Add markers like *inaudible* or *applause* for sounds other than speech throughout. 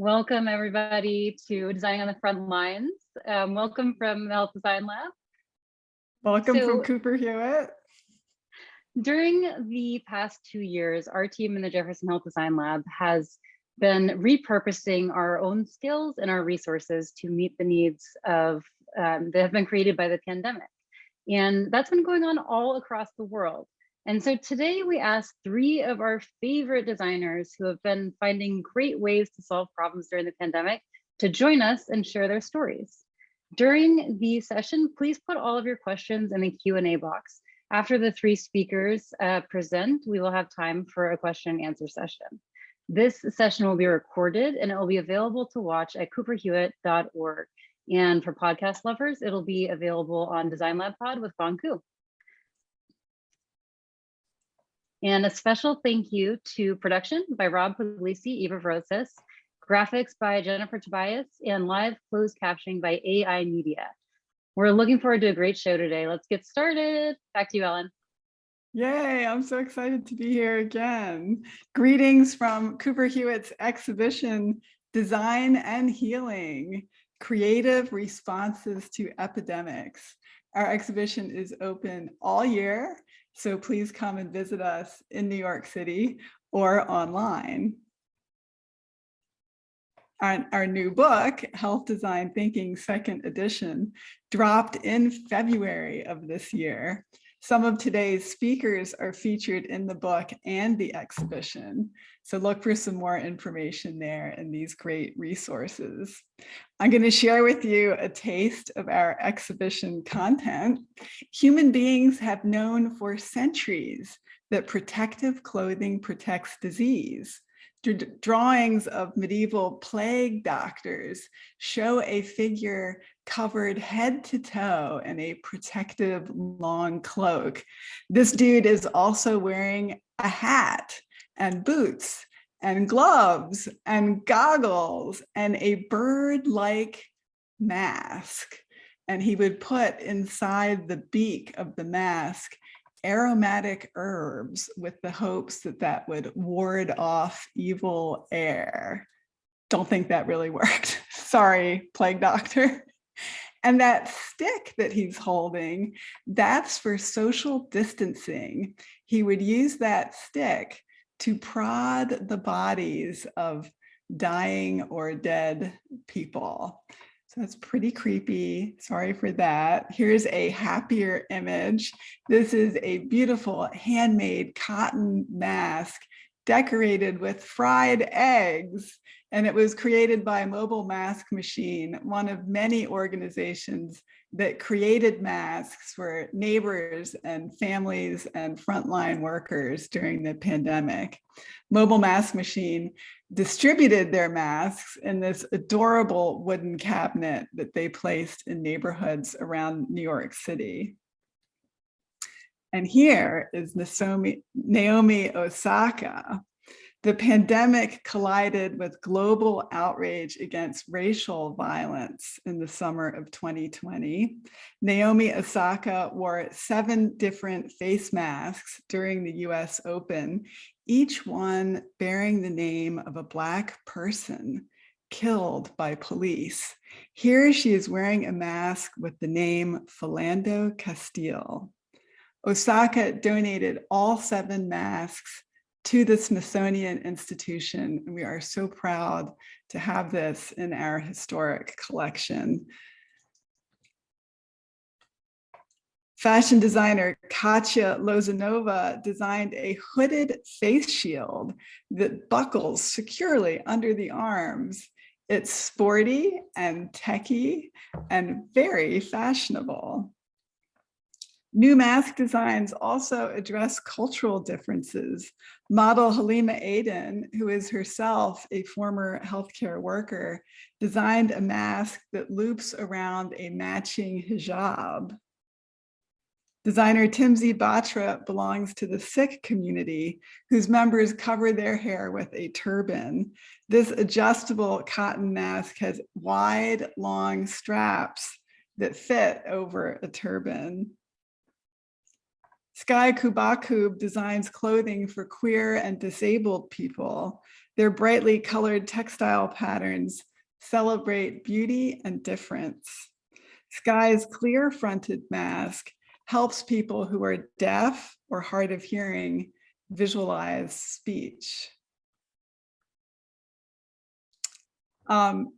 Welcome everybody to Designing on the Front Lines. Um, welcome from the Health Design Lab. Welcome so, from Cooper Hewitt. During the past two years, our team in the Jefferson Health Design Lab has been repurposing our own skills and our resources to meet the needs of um, that have been created by the pandemic. And that's been going on all across the world. And so today we asked three of our favorite designers who have been finding great ways to solve problems during the pandemic to join us and share their stories. During the session, please put all of your questions in the Q&A box. After the three speakers uh, present, we will have time for a question and answer session. This session will be recorded and it will be available to watch at cooperhewitt.org. And for podcast lovers, it'll be available on Design Lab Pod with Phong And a special thank you to production by Rob Puglisi, Eva Rosas, graphics by Jennifer Tobias, and live closed captioning by AI Media. We're looking forward to a great show today. Let's get started. Back to you, Ellen. Yay, I'm so excited to be here again. Greetings from Cooper Hewitt's exhibition, Design and Healing, Creative Responses to Epidemics. Our exhibition is open all year so please come and visit us in New York City or online. Our, our, new book, Health Design Thinking Second Edition, dropped in February of this year. Some of today's speakers are featured in the book and the exhibition. So look for some more information there in these great resources. I'm going to share with you a taste of our exhibition content. Human beings have known for centuries that protective clothing protects disease drawings of medieval plague doctors show a figure covered head to toe in a protective long cloak. This dude is also wearing a hat and boots and gloves and goggles and a bird-like mask. And he would put inside the beak of the mask aromatic herbs with the hopes that that would ward off evil air. Don't think that really *laughs* worked. Sorry, plague doctor. And that stick that he's holding, that's for social distancing. He would use that stick to prod the bodies of dying or dead people. So that's pretty creepy. Sorry for that. Here's a happier image. This is a beautiful handmade cotton mask decorated with fried eggs. And it was created by Mobile Mask Machine, one of many organizations that created masks for neighbors and families and frontline workers during the pandemic. Mobile Mask Machine distributed their masks in this adorable wooden cabinet that they placed in neighborhoods around New York City. And here is Naomi, Osaka, the pandemic collided with global outrage against racial violence in the summer of 2020. Naomi Osaka wore seven different face masks during the US Open, each one bearing the name of a Black person killed by police. Here she is wearing a mask with the name Philando Castile. Osaka donated all seven masks to the Smithsonian Institution. And we are so proud to have this in our historic collection. Fashion designer Katya Lozanova designed a hooded face shield that buckles securely under the arms. It's sporty and techy and very fashionable. New mask designs also address cultural differences. Model Halima Aden, who is herself a former healthcare worker, designed a mask that loops around a matching hijab. Designer Timzi Batra belongs to the Sikh community, whose members cover their hair with a turban. This adjustable cotton mask has wide, long straps that fit over a turban. Sky Cubacub designs clothing for queer and disabled people. Their brightly colored textile patterns celebrate beauty and difference. Sky's clear fronted mask helps people who are deaf or hard of hearing visualize speech. Um,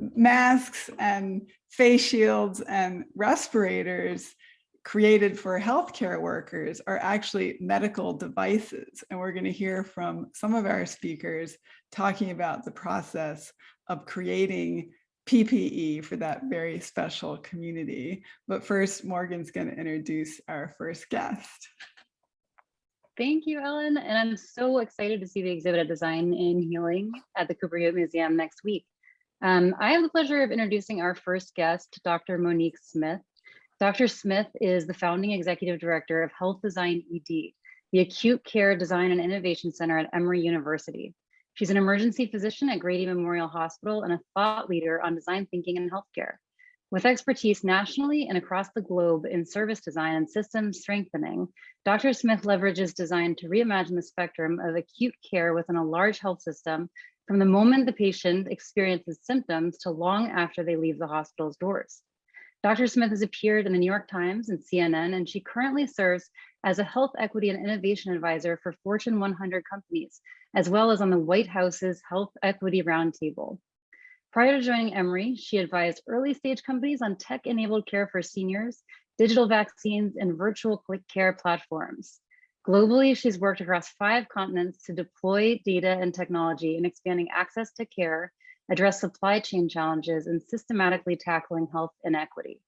masks and face shields and respirators created for healthcare workers are actually medical devices. And we're going to hear from some of our speakers talking about the process of creating PPE for that very special community. But first, Morgan's going to introduce our first guest. Thank you, Ellen. And I'm so excited to see the exhibit of design in healing at the Cooper Hewitt Museum next week. Um, I have the pleasure of introducing our first guest, Dr. Monique Smith. Dr. Smith is the founding executive director of Health Design ED, the Acute Care Design and Innovation Center at Emory University. She's an emergency physician at Grady Memorial Hospital and a thought leader on design thinking in healthcare. With expertise nationally and across the globe in service design and system strengthening, Dr. Smith leverages design to reimagine the spectrum of acute care within a large health system from the moment the patient experiences symptoms to long after they leave the hospital's doors. Dr. Smith has appeared in the New York Times and CNN, and she currently serves as a health equity and innovation advisor for Fortune 100 companies, as well as on the White House's Health Equity Roundtable. Prior to joining Emory, she advised early stage companies on tech-enabled care for seniors, digital vaccines, and virtual care platforms. Globally, she's worked across five continents to deploy data and technology in expanding access to care, address supply chain challenges, and systematically tackling health inequity.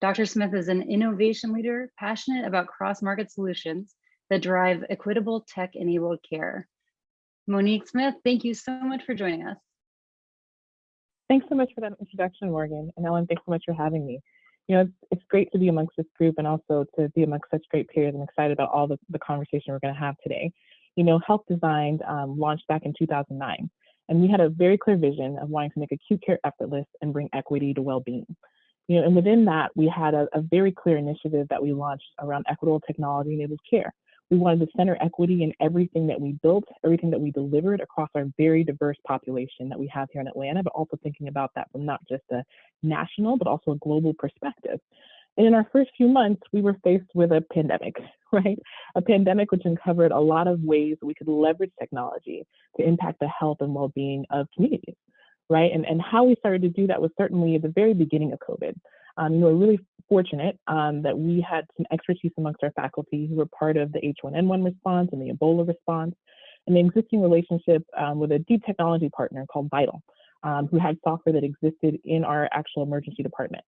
Dr. Smith is an innovation leader, passionate about cross-market solutions that drive equitable tech-enabled care. Monique Smith, thank you so much for joining us. Thanks so much for that introduction, Morgan. And Ellen, thanks so much for having me you know, it's, it's great to be amongst this group and also to be amongst such great peers. I'm excited about all the, the conversation we're going to have today. You know, Health Designed um, launched back in 2009, and we had a very clear vision of wanting to make acute care effortless and bring equity to well-being. You know, and within that, we had a, a very clear initiative that we launched around equitable technology-enabled care. We wanted to center equity in everything that we built, everything that we delivered across our very diverse population that we have here in Atlanta, but also thinking about that from not just a national, but also a global perspective. And in our first few months, we were faced with a pandemic, *laughs* right? A pandemic which uncovered a lot of ways we could leverage technology to impact the health and well-being of communities, right? And, and how we started to do that was certainly at the very beginning of COVID. Um, know, we're really fortunate um, that we had some expertise amongst our faculty who were part of the H1N1 response and the Ebola response, and the existing relationship um, with a deep technology partner called Vital, um, who had software that existed in our actual emergency department.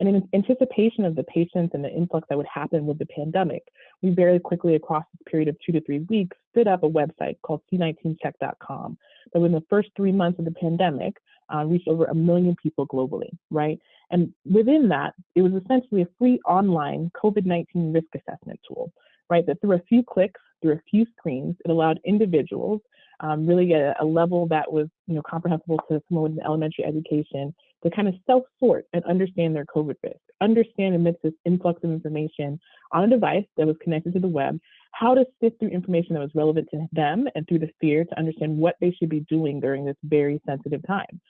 And in anticipation of the patients and the influx that would happen with the pandemic, we very quickly, across this period of two to three weeks, stood up a website called c19check.com that within the first three months of the pandemic uh, reached over a million people globally, right? And within that, it was essentially a free online COVID-19 risk assessment tool, right? That through a few clicks, through a few screens, it allowed individuals um, really a, a, level that was, you know, comprehensible to someone with elementary education to kind of self-sort and understand their COVID risk, understand amidst this influx of information on a device that was connected to the web, how to sift through information that was relevant to them and through the fear to understand what they should be doing during this very sensitive time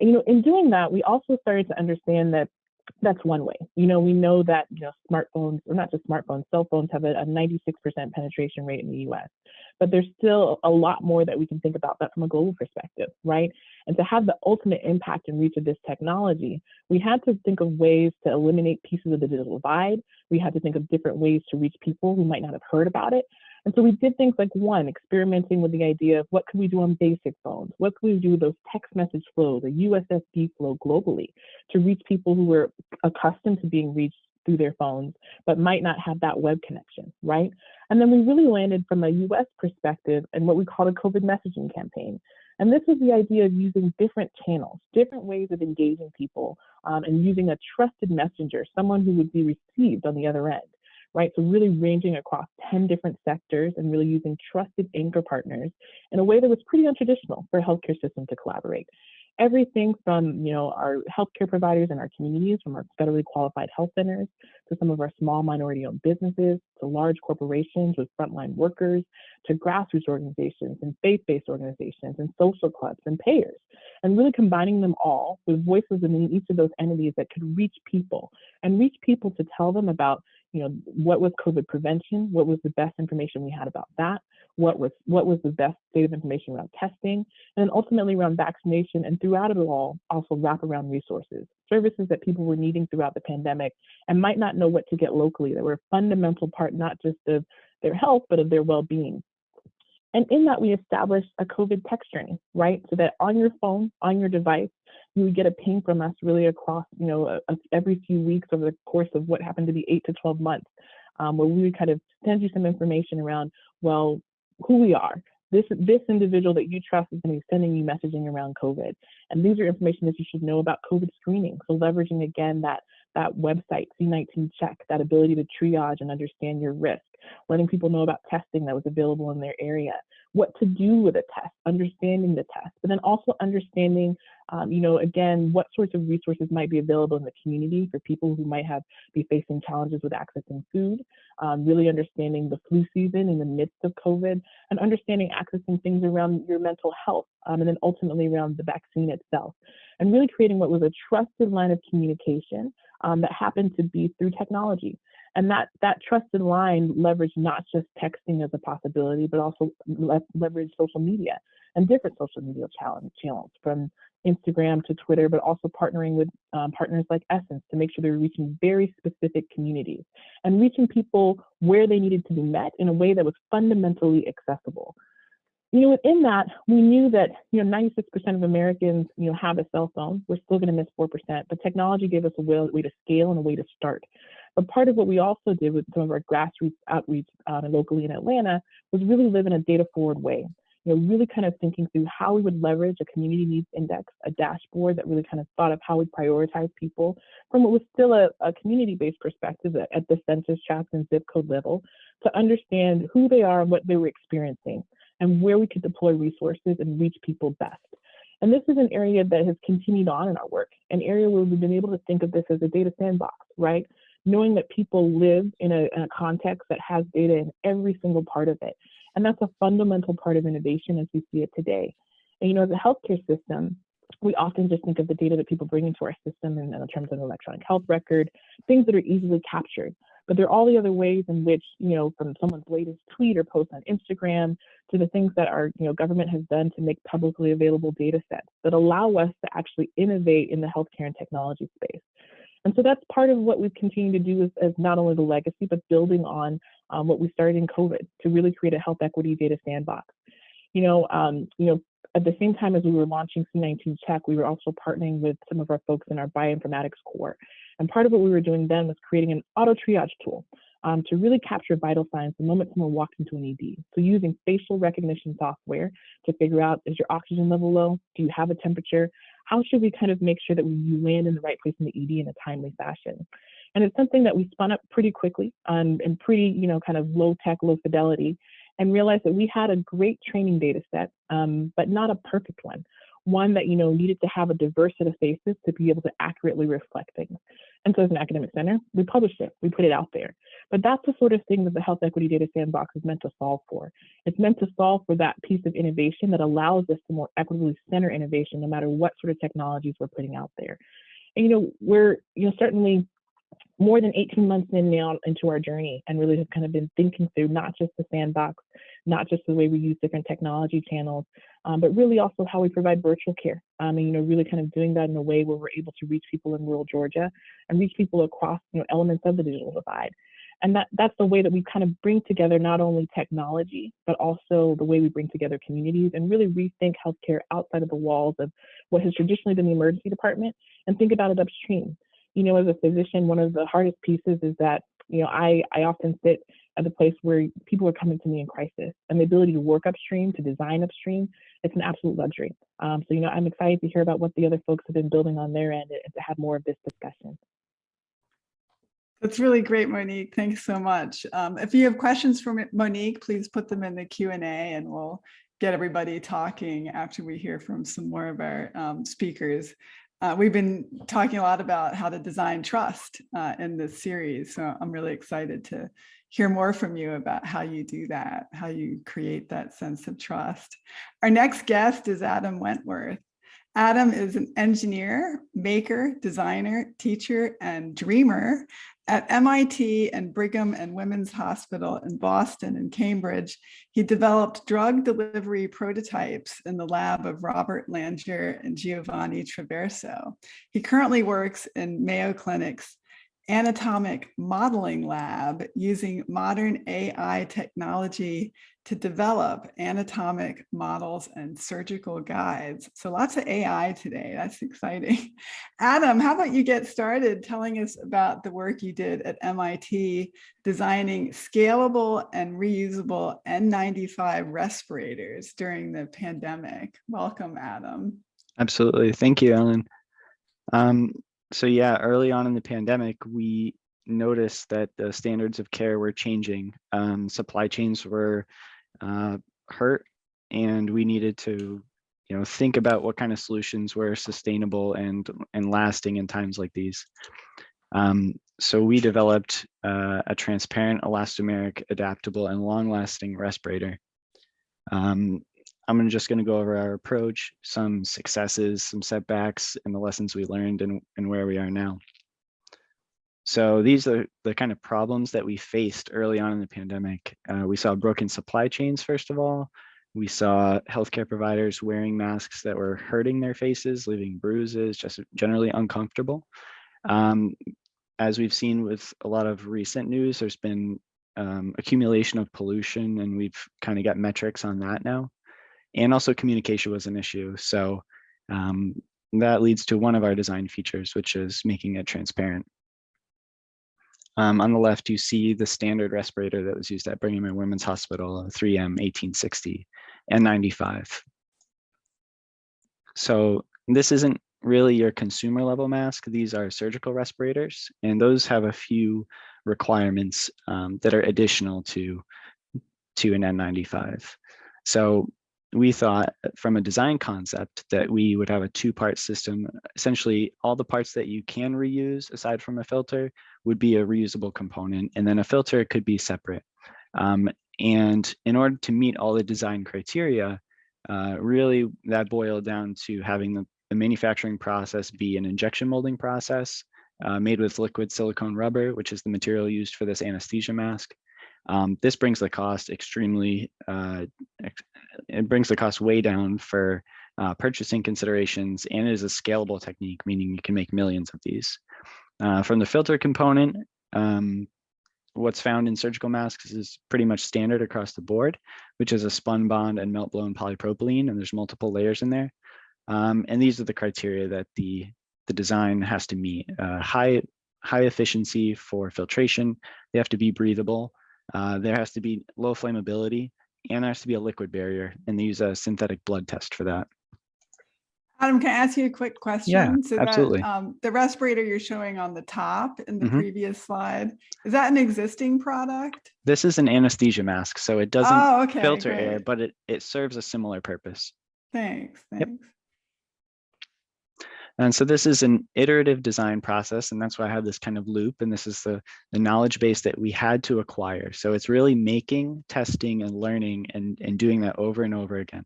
And, you know, in doing that, we also started to understand that that's one way. You know, we know that, you know, smartphones, or not just smartphones, cell phones have a, a 96% penetration rate in the US. But there's still a lot more that we can think about that from a global perspective, right? And to have the ultimate impact and reach of this technology, we had to think of ways to eliminate pieces of the digital divide. We had to think of different ways to reach people who might not have heard about it. And so we did things like one, experimenting with the idea of what could we do on basic phones? What could we do with those text message flows, a USSD flow globally to reach people who were accustomed to being reached through their phones, but might not have that web connection, right? And then we really landed from a US perspective and what we called a COVID messaging campaign. And this was the idea of using different channels, different ways of engaging people, um, and using a trusted messenger, someone who would be received on the other end, right? So really ranging across 10 different sectors and really using trusted anchor partners in a way that was pretty untraditional for a healthcare system to collaborate. everything from, you know, our healthcare providers and our communities, from our federally qualified health centers to some of our small minority owned businesses, to large corporations with frontline workers, to grassroots organizations and faith-based organizations and social clubs and payers, and really combining them all with voices in each of those entities that could reach people and reach people to tell them about, you know, what was COVID prevention, what was the best information we had about that, what was what was the best state of information around testing, and then ultimately around vaccination, and throughout it all, also wrap around resources, services that people were needing throughout the pandemic and might not know what to get locally that were a fundamental part not just of their health, but of their well-being. And in that, we established a COVID text journey, right? So that on your phone, on your device, you would get a ping from us really across, you know, a, a, every few weeks over the course of what happened to be eight to 12 months, um, where we would kind of send you some information around, well, who we are. This, this individual that you trust is going to be sending you messaging around COVID. And these are information that you should know about COVID screening. So leveraging again that, that website, C19 check, that ability to triage and understand your risk, letting people know about testing that was available in their area, what to do with a test, understanding the test, but then also understanding, um, you know, again, what sorts of resources might be available in the community for people who might have be facing challenges with accessing food, um, really understanding the flu season in the midst of COVID, and understanding accessing things around your mental health, um, and then ultimately around the vaccine itself, and really creating what was a trusted line of communication um, that happened to be through technology. And that, that trusted line leveraged not just texting as a possibility, but also le leverage social media and different social media channels from Instagram to Twitter, but also partnering with um, partners like Essence to make sure they're reaching very specific communities and reaching people where they needed to be met in a way that was fundamentally accessible. You know, within that, we knew that, you know, 96% of Americans, you know, have a cell phone. We're still going to miss 4%, but technology gave us a way to scale and a way to start. But part of what we also did with some of our grassroots outreach uh, locally in Atlanta was really live in a data forward way. You know, really kind of thinking through how we would leverage a community needs index, a dashboard that really kind of thought of how we prioritize people from what was still a, a community-based perspective at, at the census tract and zip code level to understand who they are and what they were experiencing and where we could deploy resources and reach people best. And this is an area that has continued on in our work, an area where we've been able to think of this as a data sandbox, right? Knowing that people live in a, in a context that has data in every single part of it. And that's a fundamental part of innovation as we see it today. And you know, as a healthcare system, we often just think of the data that people bring into our system in, in terms of electronic health record, things that are easily captured. But there are all the other ways in which, you know, from someone's latest tweet or post on Instagram to the things that our, you know, government has done to make publicly available data sets that allow us to actually innovate in the healthcare and technology space. And so that's part of what we've continued to do as, as not only the legacy, but building on um, what we started in COVID to really create a health equity data sandbox. You know, um, you know, at the same time as we were launching C19 Check, we were also partnering with some of our folks in our bioinformatics core. And part of what we were doing then was creating an auto triage tool um, to really capture vital signs the moment someone walked into an ED. So using facial recognition software to figure out, is your oxygen level low? Do you have a temperature? how should we kind of make sure that we land in the right place in the ED in a timely fashion? And it's something that we spun up pretty quickly um, and pretty, you know, kind of low tech, low fidelity, and realized that we had a great training data set, um, but not a perfect one one that you know needed to have a diverse set of faces to be able to accurately reflect things. And so as an academic center, we published it, we put it out there. But that's the sort of thing that the Health Equity Data Sandbox is meant to solve for. It's meant to solve for that piece of innovation that allows us to more equitably center innovation no matter what sort of technologies we're putting out there. And you know, we're you know certainly more than 18 months in now into our journey and really have kind of been thinking through not just the sandbox, not just the way we use different technology channels, um, but really also how we provide virtual care. Um, and, you know, really kind of doing that in a way where we're able to reach people in rural Georgia and reach people across, you know, elements of the digital divide. And that, that's the way that we kind of bring together not only technology, but also the way we bring together communities and really rethink healthcare outside of the walls of what has traditionally been the emergency department and think about it upstream you know, as a physician, one of the hardest pieces is that, you know, I, I often sit at the place where people are coming to me in crisis and the ability to work upstream, to design upstream, it's an absolute luxury. Um, so, you know, I'm excited to hear about what the other folks have been building on their end and to have more of this discussion. That's really great, Monique. Thanks so much. Um, if you have questions for Monique, please put them in the Q&A and we'll get everybody talking after we hear from some more of our um, speakers. Uh, we've been talking a lot about how to design trust uh, in this series, so I'm really excited to hear more from you about how you do that, how you create that sense of trust. Our next guest is Adam Wentworth. Adam is an engineer, maker, designer, teacher, and dreamer at MIT and Brigham and Women's Hospital in Boston and Cambridge. He developed drug delivery prototypes in the lab of Robert Langer and Giovanni Traverso. He currently works in Mayo Clinic's anatomic modeling lab using modern AI technology to develop anatomic models and surgical guides. So lots of AI today, that's exciting. *laughs* Adam, how about you get started telling us about the work you did at MIT designing scalable and reusable N95 respirators during the pandemic. Welcome, Adam. Absolutely, thank you, Ellen. Um, so yeah, early on in the pandemic, we noticed that the standards of care were changing. Um, supply chains were uh, hurt and we needed to you know think about what kind of solutions were sustainable and and lasting in times like these um, so we developed uh, a transparent elastomeric adaptable and long-lasting respirator um, i'm just going to go over our approach some successes some setbacks and the lessons we learned and, and where we are now so these are the kind of problems that we faced early on in the pandemic. Uh, we saw broken supply chains, first of all. We saw healthcare providers wearing masks that were hurting their faces, leaving bruises, just generally uncomfortable. Um, as we've seen with a lot of recent news, there's been um, accumulation of pollution and we've kind of got metrics on that now. And also communication was an issue. So um, that leads to one of our design features, which is making it transparent. Um, on the left, you see the standard respirator that was used at Brigham and Women's Hospital, 3M 1860 N95. So this isn't really your consumer level mask. These are surgical respirators, and those have a few requirements um, that are additional to, to an N95. So we thought from a design concept that we would have a two-part system. Essentially, all the parts that you can reuse aside from a filter would be a reusable component, and then a filter could be separate. Um, and in order to meet all the design criteria, uh, really that boiled down to having the, the, manufacturing process be an injection molding process uh, made with liquid silicone rubber, which is the material used for this anesthesia mask. Um, this brings the cost extremely, uh, it brings the cost way down for uh, purchasing considerations and it is a scalable technique, meaning you can make millions of these. Uh, from the filter component, um, what's found in surgical masks is pretty much standard across the board, which is a spun bond and melt blown polypropylene, and there's multiple layers in there. Um, and these are the criteria that the, the design has to meet. Uh, high, high efficiency for filtration, they have to be breathable, uh, there has to be low flammability and there has to be a liquid barrier and they use a synthetic blood test for that. Adam, can I ask you a quick question? Yeah, so absolutely. That, um, the respirator you're showing on the top in the Mhm. previous slide, is that an existing product? This is an anesthesia mask, so it doesn't oh, okay, filter air, but it, it serves a similar purpose. Thanks, Yep. And so this is an iterative design process, and that's why I have this kind of loop. And this is the, the knowledge base that we had to acquire. So it's really making, testing, and learning and, and doing that over and over again.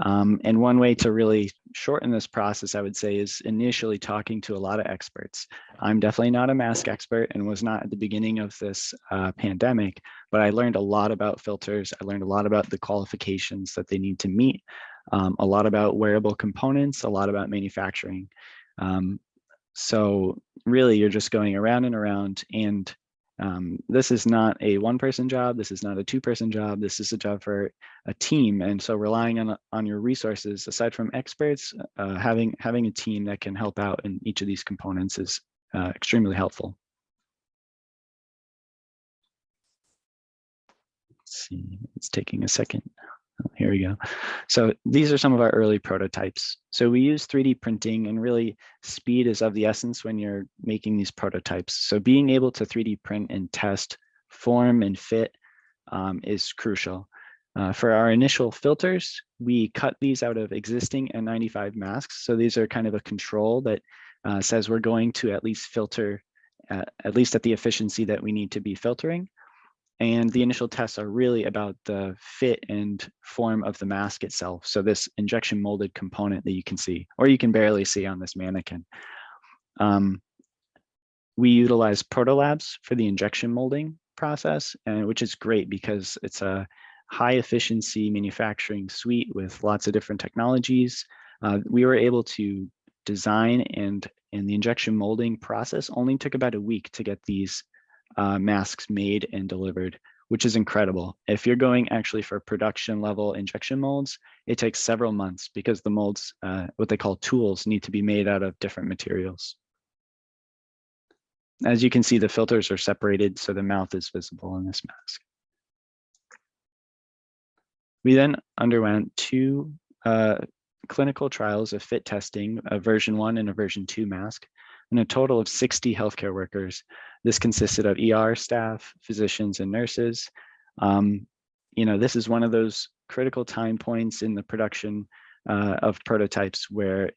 Um, and one way to really shorten this process, I would say, is initially talking to a lot of experts. I'm definitely not a mask expert and was not at the beginning of this uh, pandemic, but I learned a lot about filters. I learned a lot about the qualifications that they need to meet um, a lot about wearable components, a lot about manufacturing. Um, so really you're just going around and around and um, this is not a one person job. This is not a two person job. This is a job for a team. And so relying on, on your resources, aside from experts, uh, having, having a team that can help out in each of these components is uh, extremely helpful. Let's see, it's taking a second. Oh, here we go. So these are some of our early prototypes. So we use 3D printing and really speed is of the essence when you're making these prototypes. So being able to 3D print and test form and fit um, is crucial. Uh, for our initial filters, we cut these out of existing N95 masks. So these are kind of a control that uh, says we're going to at least filter, uh, at least at the efficiency that we need to be filtering. And the initial tests are really about the fit and form of the mask itself. So this injection molded component that you can see, or you can barely see on this mannequin. Um, we utilize protolabs for the injection molding process, and which is great because it's a high efficiency manufacturing suite with lots of different technologies. Uh, we were able to design and in the injection molding process only took about a week to get these uh, masks made and delivered, which is incredible. If you're going actually for production level injection molds, it takes several months because the molds, uh, what they call tools, need to be made out of different materials. As you can see, the filters are separated so the mouth is visible in this mask. We then underwent two uh, clinical trials of fit testing, a version one and a version two mask, and a total of 60 healthcare workers. This consisted of ER staff, physicians, and nurses. Um, you know, this is one of those critical time points in the production uh, of prototypes where,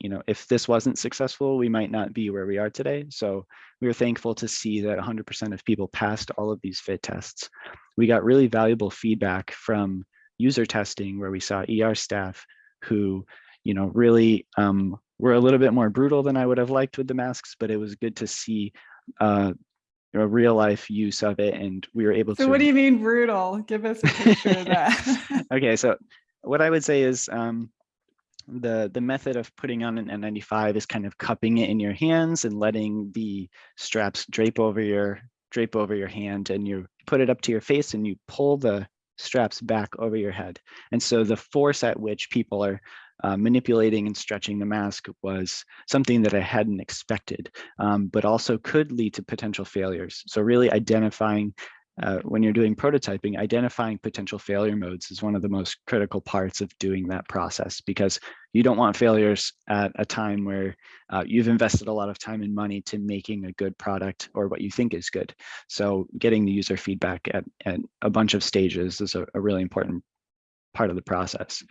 you know, if this wasn't successful, we might not be where we are today. So we were thankful to see that 100% of people passed all of these fit tests. We got really valuable feedback from user testing where we saw ER staff who, you know, really um, were a little bit more brutal than I would have liked with the masks, but it was good to see uh, a real life use of it. And we were able So to. what do you mean brutal? Give us a picture of that. *laughs* okay, so what I would say is um, the the method of putting on an N95 is kind of cupping it in your hands and letting the straps drape over your drape over your hand and you put it up to your face and you pull the straps back over your head. And so the force at which people are uh, manipulating and stretching the mask was something that I hadn't expected, um, but also could lead to potential failures. So really identifying uh, when you're doing prototyping, identifying potential failure modes is one of the most critical parts of doing that process because you don't want failures at a time where uh, you've invested a lot of time and money to making a good product or what you think is good. So getting the user feedback at, at a bunch of stages is a, a really important part of the process.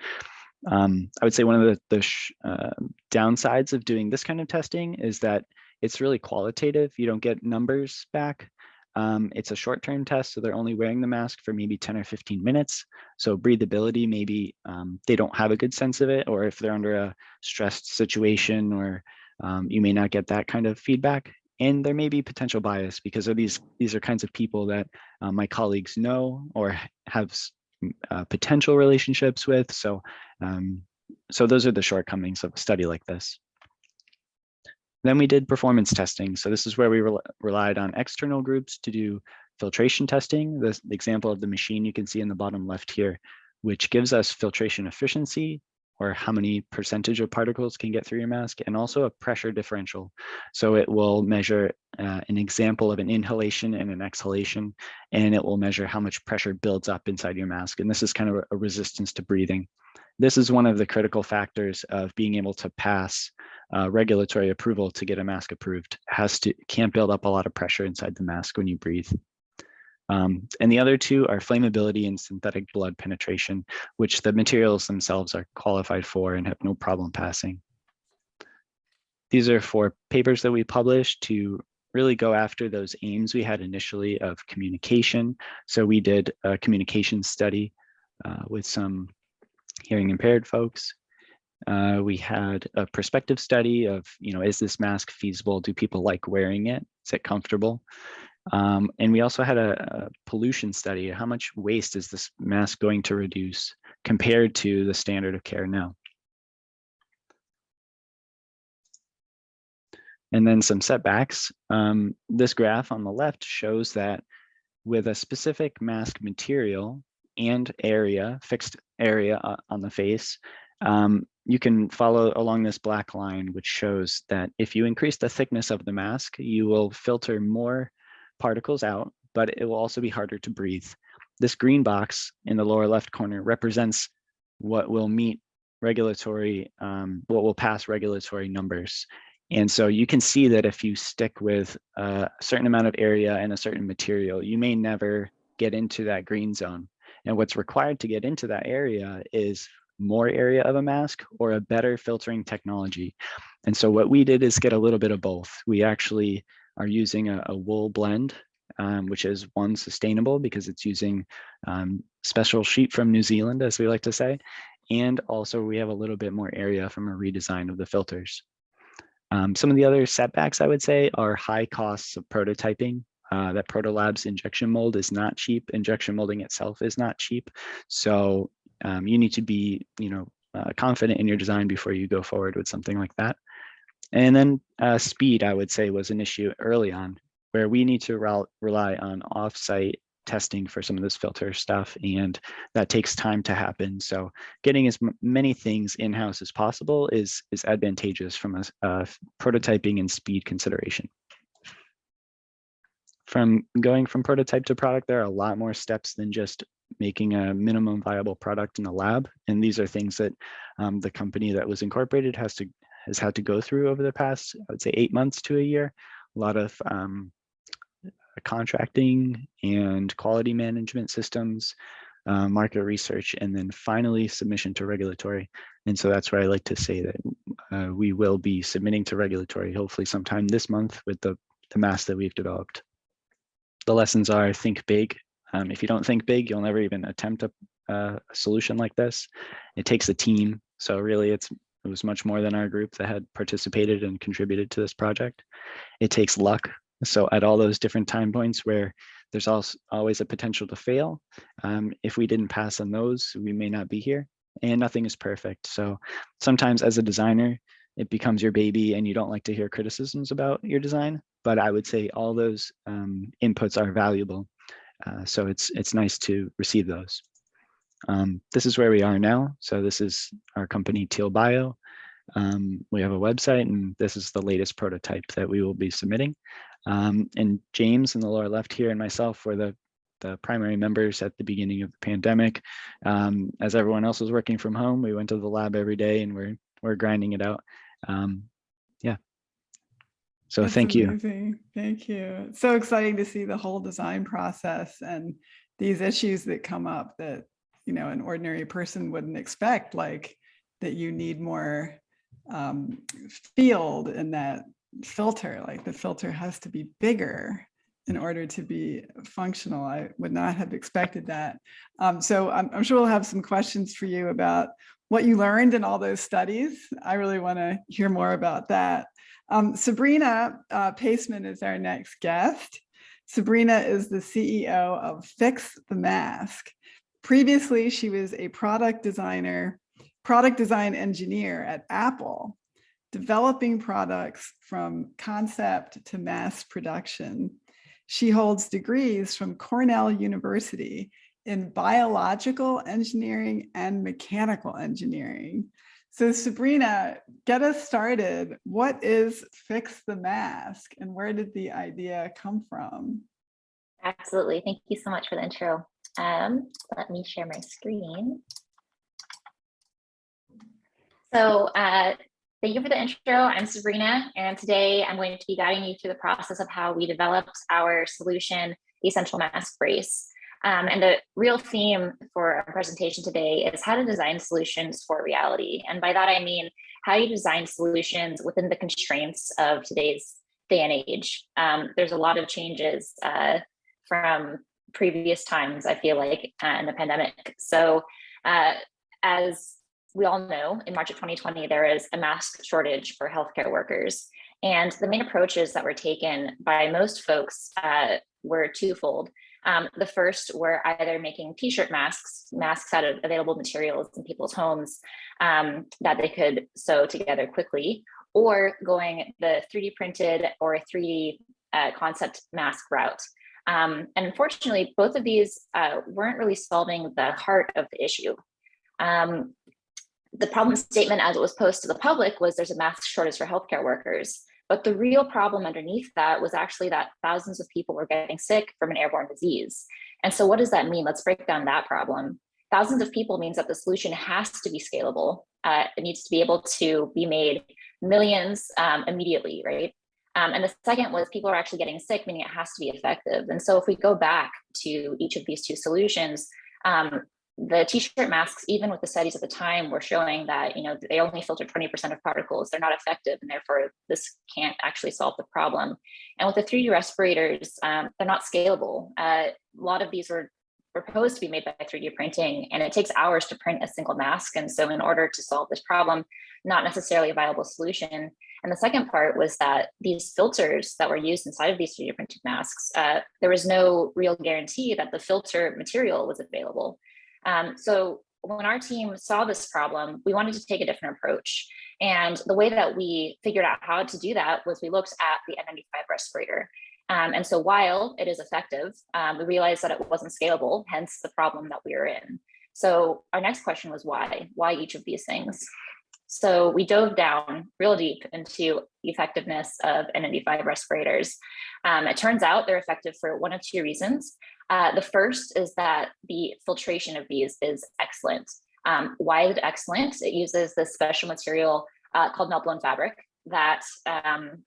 Um, I would say one of the, the uh, downsides of doing this kind of testing is that it's really qualitative. You don't get numbers back. Um, it's a short-term test, so they're only wearing the mask for maybe 10 or 15 minutes. So breathability, maybe um, they don't have a good sense of it, or if they're under a stressed situation, or um, you may not get that kind of feedback. And there may be potential bias because of these these are kinds of people that uh, my colleagues know or have uh, potential relationships with. So, um, so those are the shortcomings of a study like this. Then we did performance testing. So this is where we re relied on external groups to do filtration testing. The example of the machine you can see in the bottom left here, which gives us filtration efficiency or how many percentage of particles can get through your mask and also a pressure differential. So it will measure uh, an example of an inhalation and an exhalation, and it will measure how much pressure builds up inside your mask. And this is kind of a resistance to breathing. This is one of the critical factors of being able to pass uh, regulatory approval to get a mask approved. Has to can't build up a lot of pressure inside the mask when you breathe. Um, and the other two are flammability and synthetic blood penetration, which the materials themselves are qualified for and have no problem passing. These are four papers that we published to really go after those aims we had initially of communication. So we did a communication study uh, with some hearing impaired folks. Uh, we had a prospective study of, you know, is this mask feasible? Do people like wearing it? Is it comfortable? Um, and we also had a, a, pollution study. How much waste is this mask going to reduce compared to the standard of care now? And then some setbacks. Um, this graph on the left shows that with a specific mask material and area, fixed area uh, on the face, um, you can follow along this black line, which shows that if you increase the thickness of the mask, you will filter more particles out, but it will also be harder to breathe. This green box in the lower left corner represents what will meet regulatory, um, what will pass regulatory numbers. And so you can see that if you stick with a certain amount of area and a certain material, you may never get into that green zone. And what's required to get into that area is more area of a mask or a better filtering technology. And so what we did is get a little bit of both. We actually are using a, a wool blend, um, which is one sustainable because it's using um, special sheet from New Zealand, as we like to say. And also we have a little bit more area from a redesign of the filters. Um, some of the other setbacks I would say are high costs of prototyping. Uh, that Protolabs injection mold is not cheap. Injection molding itself is not cheap. So um, you need to be, you know, uh, confident in your design before you go forward with something like that. And then uh, speed, I would say, was an issue early on, where we need to rel rely on offsite testing for some of this filter stuff, and that takes time to happen. So getting as many things in-house as possible is, is advantageous from a, a prototyping and speed consideration. From going from prototype to product, there are a lot more steps than just making a minimum viable product in the lab. And these are things that um, the company that was incorporated has to has had to go through over the past, I would say eight months to a year. A lot of um, contracting and quality management systems, uh, market research, and then finally submission to regulatory. And so that's where I like to say that uh, we will be submitting to regulatory hopefully sometime this month with the, the mass that we've developed. The lessons are think big. Um, if you don't think big, you'll never even attempt a, uh, a solution like this. It takes a team. So really it's it was much more than our group that had participated and contributed to this project. It takes luck. So at all those different time points where there's also always a potential to fail, um, if we didn't pass on those, we may not be here and nothing is perfect. So sometimes as a designer, it becomes your baby and you don't like to hear criticisms about your design. But I would say all those um, inputs are valuable. Uh, so it's it's nice to receive those. Um, this is where we are now. So this is our company Teal Bio. Um, we have a website and this is the latest prototype that we will be submitting. Um, and James in the lower left here and myself were the, the primary members at the beginning of the pandemic. Um, as everyone else was working from home, we went to the lab every day and we're, we're grinding it out. Um, yeah. So That's thank you. Thank you. It's so exciting to see the whole design process and these issues that come up that you know, an ordinary person wouldn't expect, like that you need more um, field in that filter, like the filter has to be bigger in order to be functional. I would not have expected that. Um, so I'm, I'm, sure we'll have some questions for you about what you learned in all those studies. I really want to hear more about that. Um, Sabrina uh, Paseman is our next guest. Sabrina is the CEO of Fix the Mask. Previously, she was a product designer, product design engineer at Apple, developing products from concept to mass production. She holds degrees from Cornell University in biological engineering and mechanical engineering. So Sabrina, get us started. What is Fix the Mask and where did the idea come from? Absolutely. Thank you so much for the intro. Um, let me share my screen. So uh, thank you for the intro. I'm Sabrina, and today I'm going to be guiding you through the process of how we developed our solution, the Essential Mask Brace. Um, and the real theme for our presentation today is how to design solutions for reality. And by that, I mean how you design solutions within the constraints of today's day and age. Um, there's a lot of changes uh, from previous times, I feel like, uh, in the pandemic. So uh, as we all know, in March of 2020, there is a mask shortage for healthcare workers. And the main approaches that were taken by most folks uh, were twofold. Um, the first were either making t-shirt masks, masks out of available materials in people's homes um, that they could sew together quickly, or going the 3D printed or 3D uh, concept mask route. Um, and unfortunately, both of these uh, weren't really solving the heart of the issue. Um, the problem statement as it was posed to the public was there's a mask shortage for healthcare workers. But the real problem underneath that was actually that thousands of people were getting sick from an airborne disease. And so what does that mean? Let's break down that problem. Thousands of people means that the solution has to be scalable. Uh, it needs to be able to be made millions um, immediately, right? Um, and the second was people are actually getting sick, meaning it has to be effective. And so if we go back to each of these two solutions, um, the t-shirt masks, even with the studies at the time, were showing that you know they only filter 20% of particles. They're not effective, and therefore this can't actually solve the problem. And with the 3D respirators, um, they're not scalable. Uh, a lot of these were proposed to be made by 3D printing, and it takes hours to print a single mask. And so, in order to solve this problem, not necessarily a viable solution. And the second part was that these filters that were used inside of these 3D printed masks, uh, there was no real guarantee that the filter material was available. Um, so when our team saw this problem, we wanted to take a different approach. And the way that we figured out how to do that was we looked at the N95 respirator. Um, and so while it is effective, um, we realized that it wasn't scalable, hence the problem that we were in. So our next question was why? Why each of these things? So we dove down real deep into the effectiveness of N95 respirators. Um, it turns out they're effective for one of two reasons. Uh, the first is that the filtration of these is excellent. Um, why is it excellent? It uses this special material uh, called melt blown fabric that um,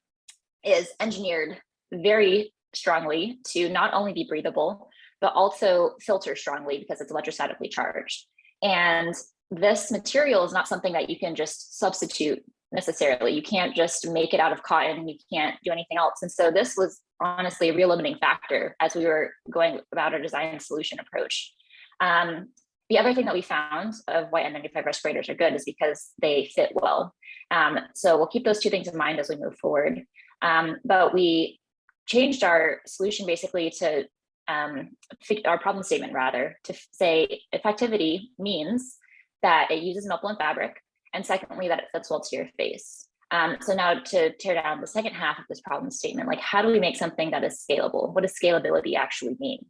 is engineered very strongly to not only be breathable, but also filter strongly because it's electrostatically charged. And this material is not something that you can just substitute necessarily. You can't just make it out of cotton. You can't do anything else. And so this was honestly a real limiting factor as we were going about our design solution approach. Um, the other thing that we found of why N95 respirators are good is because they fit well. Um, so we'll keep those two things in mind as we move forward. Um, but we changed our solution basically to um, our problem statement rather to say effectivity means that it uses blown fabric and secondly that it fits well to your face. Um, so now to tear down the second half of this problem statement, like how do we make something that is scalable? What does scalability actually mean?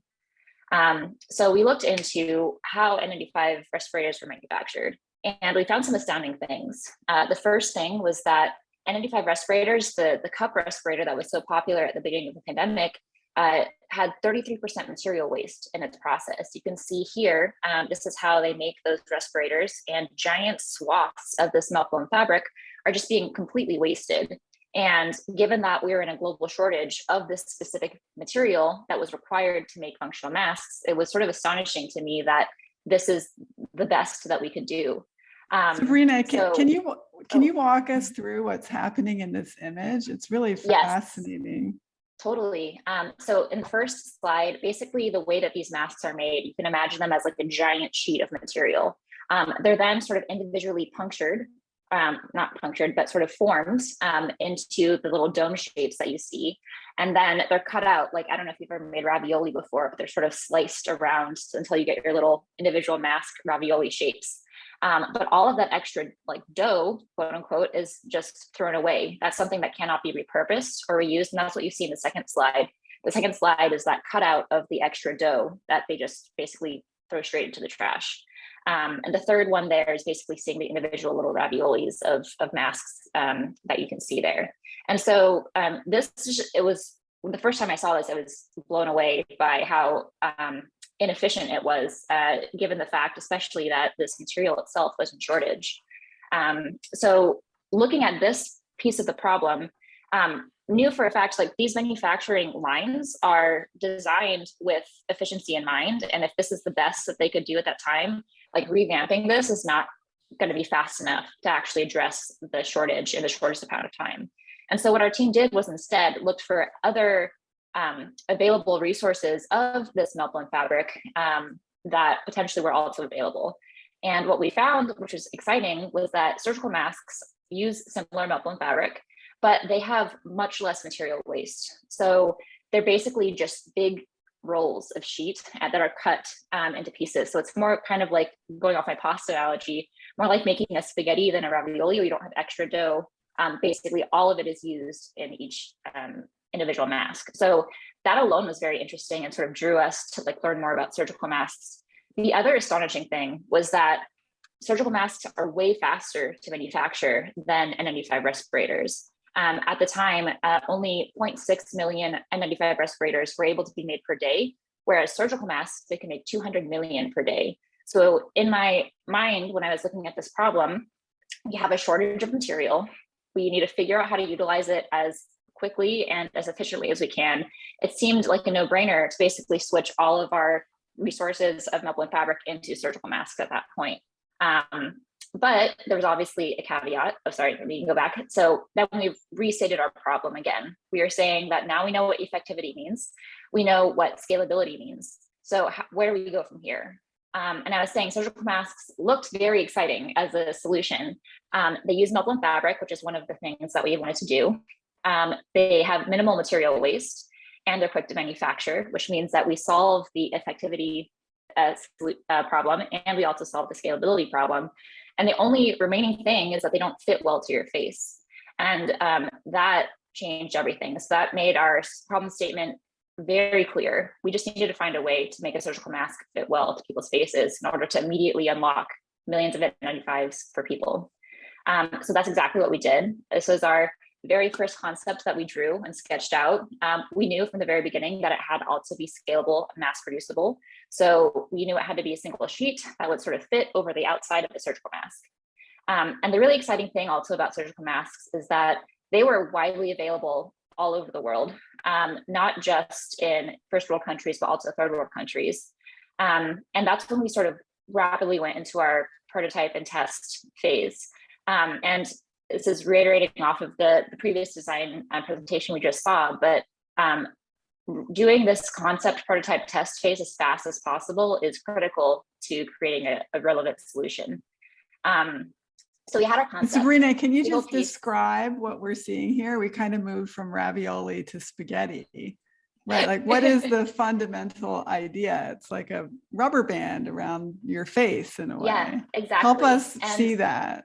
Um, so we looked into how N95 respirators were manufactured and we found some astounding things. Uh, the first thing was that N95 respirators, the, the cup respirator that was so popular at the beginning of the pandemic, uh, had 33% material waste in its process. You can see here, um, this is how they make those respirators and giant swaths of this blown fabric are just being completely wasted. And given that we were in a global shortage of this specific material that was required to make functional masks, it was sort of astonishing to me that this is the best that we could do. Um, Sabrina, can, so- can you can oh. you walk us through what's happening in this image? It's really fascinating. Totally. Um, so in the first slide, basically the way that these masks are made, you can imagine them as like a giant sheet of material. Um, they're then sort of individually punctured, um, not punctured, but sort of formed um, into the little dome shapes that you see. And then they're cut out, like, I don't know if you've ever made ravioli before, but they're sort of sliced around until you get your little individual mask ravioli shapes. Um, but all of that extra like dough, quote unquote, is just thrown away. That's something that cannot be repurposed or reused. And that's what you see in the second slide. The second slide is that cutout of the extra dough that they just basically throw straight into the trash. Um, and the third one there is basically seeing the individual little raviolis of, of masks um, that you can see there. And so um, this, it was, the first time I saw this, I was blown away by how um, inefficient it was, uh, given the fact, especially that this material itself was in shortage. Um, so looking at this piece of the problem, um, knew for a fact like these manufacturing lines are designed with efficiency in mind. And if this is the best that they could do at that time, like revamping this is not going to be fast enough to actually address the shortage in the shortest amount of time. And so what our team did was instead looked for other um, available resources of this blown fabric um, that potentially were also available. And what we found, which was exciting, was that surgical masks use similar blown fabric, but they have much less material waste. So they're basically just big rolls of sheet that are cut um, into pieces. So it's more kind of like going off my pasta analogy, more like making a spaghetti than a ravioli you don't have extra dough. Um, basically, all of it is used in each um, individual mask. So that alone was very interesting and sort of drew us to like learn more about surgical masks. The other astonishing thing was that surgical masks are way faster to manufacture than N95 respirators. Um, at the time, uh, only 0.6 million N95 respirators were able to be made per day, whereas surgical masks, they can make 200 million per day. So in my mind, when I was looking at this problem, we have a shortage of material. We need to figure out how to utilize it as quickly and as efficiently as we can. It seemed like a no brainer to basically switch all of our resources of meltblown fabric into surgical masks at that point. Um, but there was obviously a caveat. Oh, sorry, we can go back. So then we've restated our problem again. We are saying that now we know what effectivity means. We know what scalability means. So how, where do we go from here? Um, and I was saying surgical masks looked very exciting as a solution. Um, they use meltblown fabric, which is one of the things that we wanted to do. Um, they have minimal material waste and they're quick to manufacture, which means that we solve the effectivity uh, uh, problem and we also solve the scalability problem. And the only remaining thing is that they don't fit well to your face. And um, that changed everything. So that made our problem statement very clear. We just needed to find a way to make a surgical mask fit well to people's faces in order to immediately unlock millions of N95s for people. Um, so that's exactly what we did. This was our very first concept that we drew and sketched out. Um, we knew from the very beginning that it had also be scalable, mass producible. So we knew it had to be a single sheet that would sort of fit over the outside of the surgical mask. Um, and the really exciting thing also about surgical masks is that they were widely available all over the world, um, not just in first world countries, but also third world countries. Um, and that's when we sort of rapidly went into our prototype and test phase. Um, and this is reiterating off of the, the previous design uh, presentation we just saw, but um, doing this concept prototype test phase as fast as possible is critical to creating a, a relevant solution. Um, so we had our concept. Sabrina, can you just piece. describe what we're seeing here? We kind of moved from ravioli to spaghetti, right? *laughs* Like what is the fundamental idea? It's like a rubber band around your face in a way. Yeah, exactly. Help us and see that.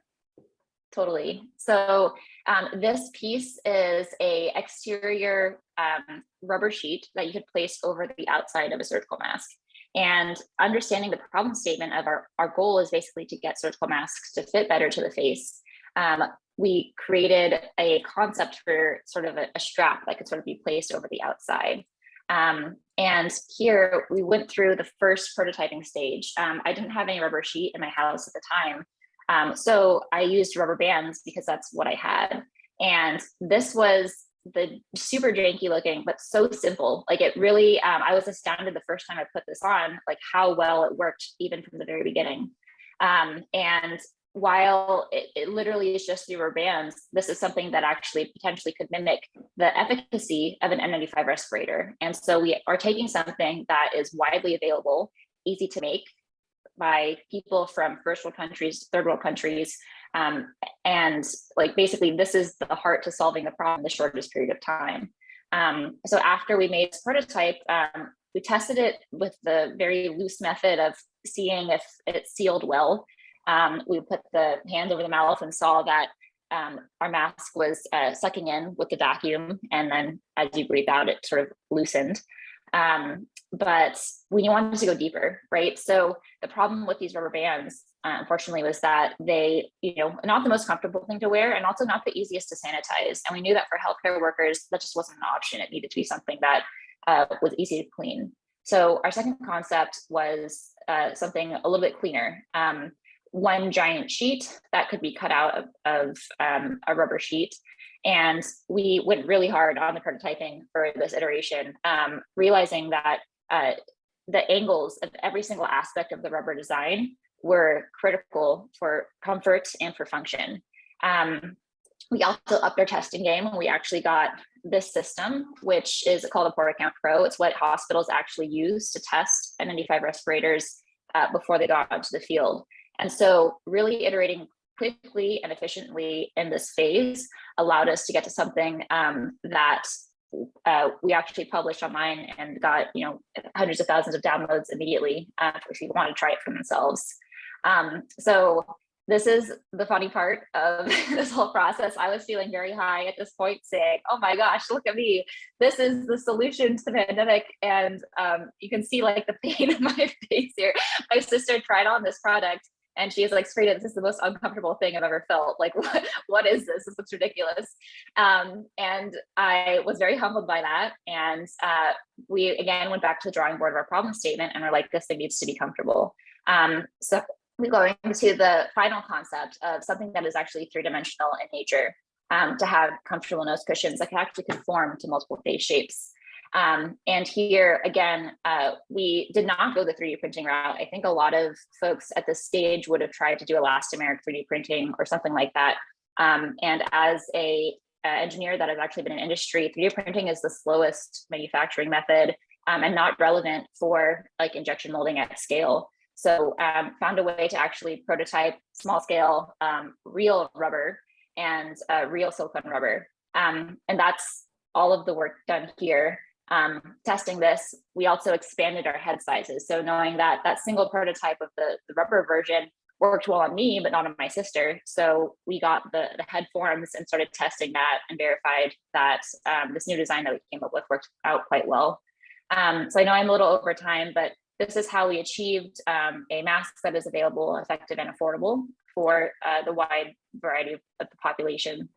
Totally. So um, this piece is a exterior um, rubber sheet that you could place over the outside of a surgical mask. And understanding the problem statement of our, our goal is basically to get surgical masks to fit better to the face. Um, we created a concept for sort of a, a, strap that could sort of be placed over the outside. Um, and here we went through the first prototyping stage. Um, I didn't have any rubber sheet in my house at the time. Um, so I used rubber bands because that's what I had. And this was the super janky looking, but so simple. Like it really, um, I was astounded the first time I put this on, like how well it worked even from the very beginning. Um, and while it, it, literally is just rubber bands, this is something that actually potentially could mimic the efficacy of an N95 respirator. And so we are taking something that is widely available, easy to make by people from first world countries, third world countries, um, and like basically this is the heart to solving the problem in the shortest period of time. Um, so after we made this prototype, um, we tested it with the very loose method of seeing if it sealed well. Um, we put the hand over the mouth and saw that um, our mask was uh, sucking in with the vacuum and then as you breathe out, it sort of loosened. Um, but we wanted to go deeper, right? So the problem with these rubber bands, uh, unfortunately, was that they, you know, not the most comfortable thing to wear and also not the easiest to sanitize. And we knew that for healthcare workers, that just wasn't an option. It needed to be something that uh, was easy to clean. So our second concept was uh, something a little bit cleaner. Um, one giant sheet that could be cut out of, of um, a rubber sheet and we went really hard on the prototyping for this iteration, um, realizing that uh, the angles of every single aspect of the rubber design were critical for comfort and for function. Um, we also upped our testing game and we actually got this system, which is called a PortaCount Pro. It's what hospitals actually use to test N95 respirators uh, before they go out into the field. And so really iterating quickly and efficiently in this phase allowed us to get to something um, that uh, we actually published online and got you know hundreds of thousands of downloads immediately uh, for people want to try it for themselves. Um, so this is the funny part of *laughs* this whole process. I was feeling very high at this point saying, oh my gosh, look at me. This is the solution to the pandemic. And um, you can see like the pain *laughs* in my face here. My sister tried on this product and she's like straight this is the most uncomfortable thing i've ever felt. Like *laughs* what, what is this? This looks ridiculous. Um, and i was very humbled by that. And uh, we again went back to the drawing board of our problem statement and we're like this thing needs to be comfortable. Um, so we go into the final concept of something that is actually three-dimensional in nature um, to have comfortable nose cushions that can actually conform to multiple face shapes Um, and here again, uh, we did not go the 3D printing route. I think a lot of folks at this stage would have tried to do elastomeric 3D printing or something like that. Um, and as a, a engineer that has actually been in industry, 3D printing is the slowest manufacturing method um, and not relevant for like injection molding at scale. So um, found a way to actually prototype small scale um, real rubber and uh, real silicone rubber. Um, and that's all of the work done here. Um, testing this, we also expanded our head sizes. So knowing that that single prototype of the, the rubber version worked well on me, but not on my sister. So we got the, the head forms and started testing that and verified that um, this new design that we came up with worked out quite well. Um, so I know I'm a little over time, but this is how we achieved um, a mask that is available, effective, and affordable for uh, the wide variety of, the population.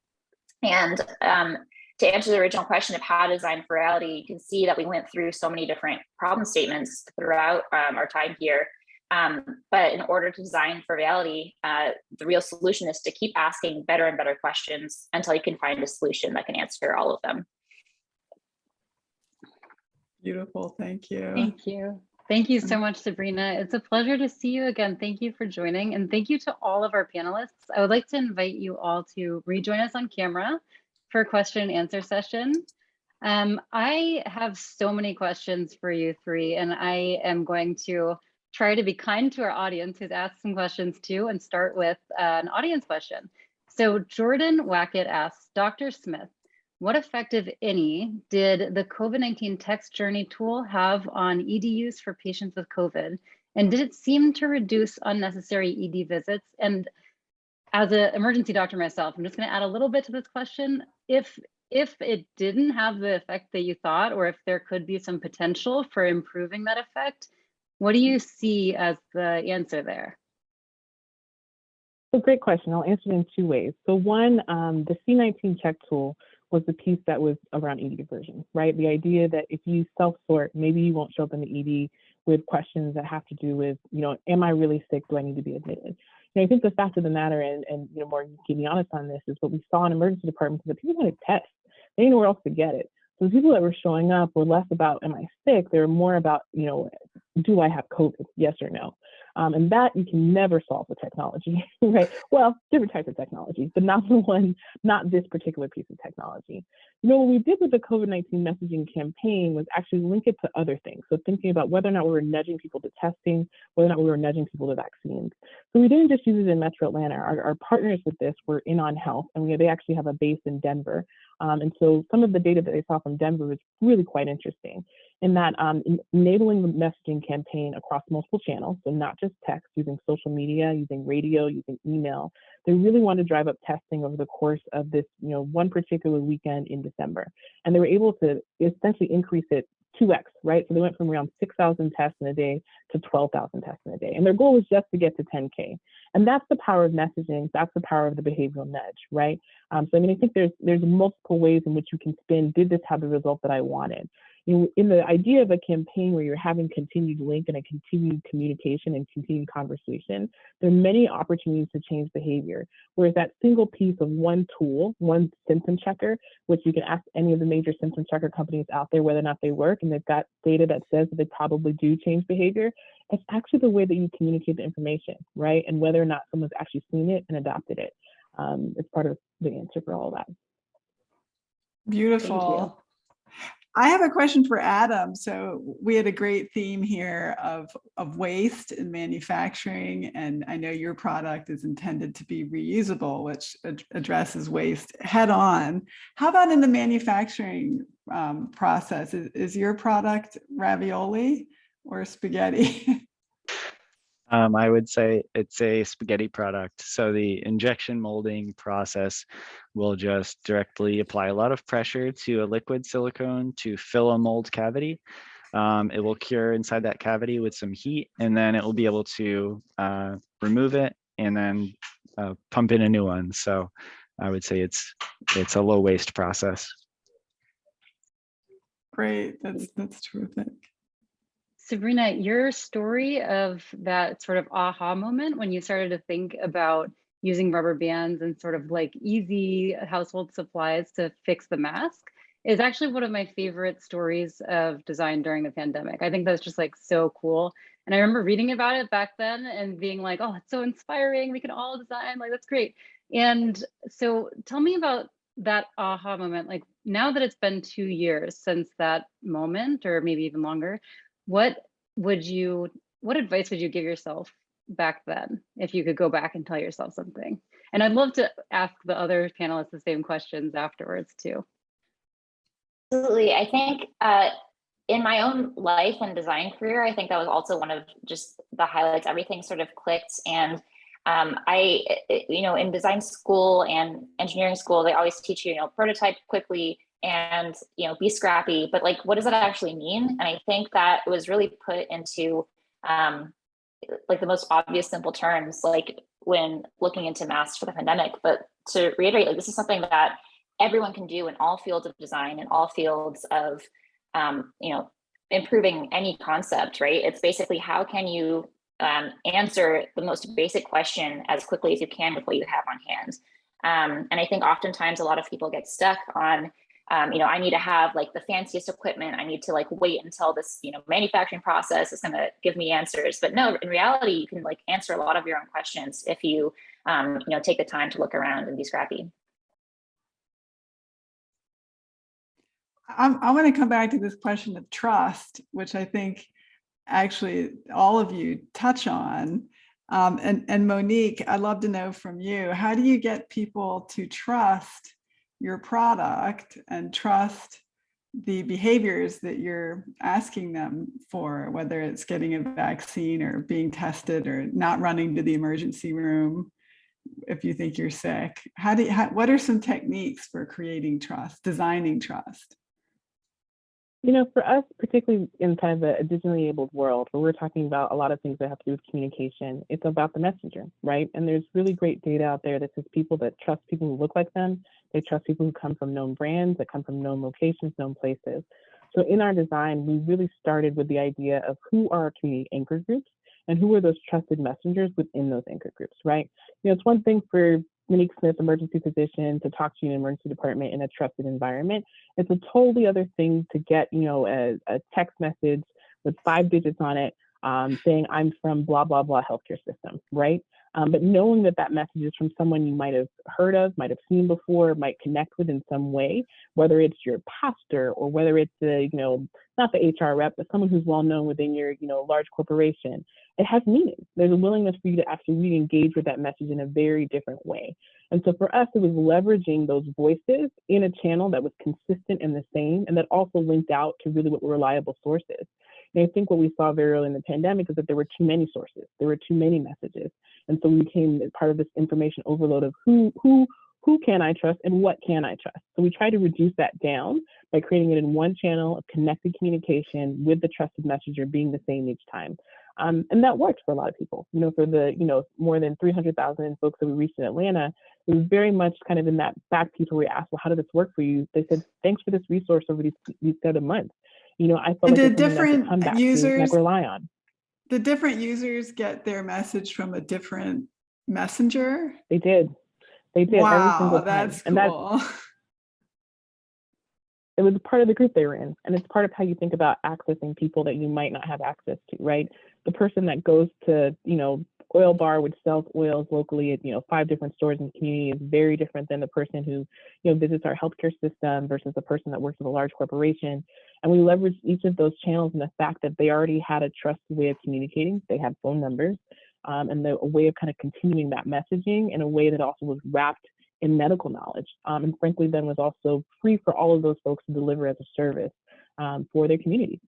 And um, to answer the original question of how to design for reality, you can see that we went through so many different problem statements throughout um, our time here. Um, but in order to design for reality, uh, the real solution is to keep asking better and better questions until you can find a solution that can answer all of them. Beautiful, thank you. Thank you. Thank you so much, Sabrina. It's a pleasure to see you again. Thank you for joining and thank you to all of our panelists. I would like to invite you all to rejoin us on camera for question and answer session. Um, I have so many questions for you three, and I am going to try to be kind to our audience who's asked some questions too and start with uh, an audience question. So Jordan Wackett asks, Dr. Smith, what effect, if any, did the COVID-19 text journey tool have on EDUs for patients with COVID? And did it seem to reduce unnecessary ED visits? And as an emergency doctor myself, I'm just gonna add a little bit to this question. If, if it didn't have the effect that you thought, or if there could be some potential for improving that effect, what do you see as the answer there? So great question. I'll answer it in two ways. So one, um, the C19 check tool was the piece that was around ED diversion, right? The idea that if you self-sort, maybe you won't show up in the ED with questions that have to do with, you know, am I really sick? Do I need to be admitted? And I think the fact of the matter, and, and you know, more keep me honest on this, is what we saw in emergency departments is that people had a test. They didn't know where else to get it. So the people that were showing up were less about, am I sick? They were more about, you know, do I have COVID? Yes or no? Um, and that you can never solve with technology, *laughs* right? Well, different types of technology, but not *laughs* the one, not this particular piece of technology. You know, what we did with the COVID-19 messaging campaign was actually link it to other things. So thinking about whether or not we were nudging people to testing, whether or not we were nudging people to vaccines. So we didn't just use it in Metro Atlanta. Our, our partners with this were in on health, and we, they actually have a base in Denver. Um, and so some of the data that they saw from Denver was really quite interesting in that um, enabling the messaging campaign across multiple channels, so not just text, using social media, using radio, using email. They really wanted to drive up testing over the course of this, you know, one particular weekend in December. And they were able to essentially increase it 2x, right? So they went from around 6,000 tests in a day to 12,000 tests in a day. And their goal was just to get to 10K. And that's the power of messaging. That's the power of the behavioral nudge, right? Um, so I mean, I think there's there's multiple ways in which you can spin, did this have the result that I wanted? You know, in the idea of a campaign where you're having continued link and a continued communication and continued conversation, there are many opportunities to change behavior. Whereas that single piece of one tool, one symptom checker, which you can ask any of the major symptom checker companies out there whether or not they work, and they've got data that says that they probably do change behavior, it's actually the way that you communicate the information, right? And whether or not someone's actually seen it and adopted it. Um, it's part of the answer for all that. Beautiful. I have a question for Adam. So we had a great theme here of, of waste in manufacturing, and I know your product is intended to be reusable, which ad addresses waste head on. How about in the manufacturing um, process? Is, is your product ravioli or spaghetti? *laughs* Um, I would say it's a spaghetti product. So the injection molding process will just directly apply a lot of pressure to a liquid silicone to fill a mold cavity. Um, it will cure inside that cavity with some heat, and then it will be able to uh, remove it and then uh, pump in a new one. So I would say it's it's a low waste process. Great, that's that's terrific. Sabrina, your story of that sort of aha moment when you started to think about using rubber bands and sort of like easy household supplies to fix the mask is actually one of my favorite stories of design during the pandemic. I think that's just like so cool. And I remember reading about it back then and being like, oh, it's so inspiring. We can all design, like that's great. And so tell me about that aha moment. Like now that it's been two years since that moment, or maybe even longer, what would you, what advice would you give yourself back then if you could go back and tell yourself something? And I'd love to ask the other panelists the same questions afterwards too. Absolutely. I think uh, in my own life and design career, I think that was also one of just the highlights. Everything sort of clicked. And um, I, you know, in design school and engineering school, they always teach you, you know, prototype quickly and, you know, be scrappy. But like, what does that actually mean? And I think that was really put into um, like the most obvious, simple terms, like when looking into masks for the pandemic. But to reiterate, like this is something that everyone can do in all fields of design and all fields of um, you know improving any concept right it's basically how can you um, answer the most basic question as quickly as you can with what you have on hand um, and i think oftentimes a lot of people get stuck on um, you know i need to have like the fanciest equipment. I need to like wait until this you know manufacturing process is going to give me answers. But no in reality you can like answer a lot of your own questions if you um, you know take the time to look around and be scrappy. I'm, I want to come back to this question of trust, which I think actually all of you touch on. Um, and, and Monique, I'd love to know from you, how do you get people to trust your product and trust the behaviors that you're asking them for, whether it's getting a vaccine or being tested or not running to the emergency room if you think you're sick? How do you, how, what are some techniques for creating trust, designing trust? You know, for us, particularly in kind of a digitally enabled world, where we're talking about a lot of things that have to do with communication, it's about the messenger, right? And there's really great data out there that says people that trust people who look like them, they trust people who come from known brands, that come from known locations, known places. So in our design, we really started with the idea of who are our community anchor groups and who are those trusted messengers within those anchor groups, right? You know, it's one thing for Monique Smith, emergency physician, to talk to you in emergency department in a trusted environment. It's a totally other thing to get, you know, a, a text message with five digits on it um, saying I'm from blah, blah, blah healthcare system, right? Um, but knowing that that message is from someone you might have heard of, might have seen before, might connect with in some way, whether it's your pastor or whether it's a, you know, not the HR rep, but someone who's well known within your, you know, large corporation, it has meaning. There's a willingness for you to actually re-engage with that message in a very different way. And so for us, it was leveraging those voices in a channel that was consistent and the same, and that also linked out to really what were reliable sources. And I think what we saw very early in the pandemic is that there were too many sources, there were too many messages. And so we became part of this information overload of who, who, who can I trust and what can I trust? So we try to reduce that down by creating it in one channel of connected communication with the trusted messenger being the same each time. Um, and that worked for a lot of people. You know, for the, you know, more than 300,000 folks that we reached in Atlanta, it was very much kind of in that back piece where we asked, well, how did this work for you? They said, thanks for this resource over these, these of months. You know, I felt and like did different users rely on. The different users get their message from a different messenger? They did. They did wow, every single time. That's cool. And that's, *laughs* it was part of the group they were in. And it's part of how you think about accessing people that you might not have access to, right? The person that goes to, you know, oil bar which sells oils locally at, you know, five different stores in the community is very different than the person who, you know, visits our healthcare system versus the person that works with a large corporation. And we leveraged each of those channels and the fact that they already had a trusted way of communicating. They had phone numbers um, and the, a way of kind of continuing that messaging in a way that also was wrapped in medical knowledge. Um, and frankly, then was also free for all of those folks to deliver as a service um, for their community.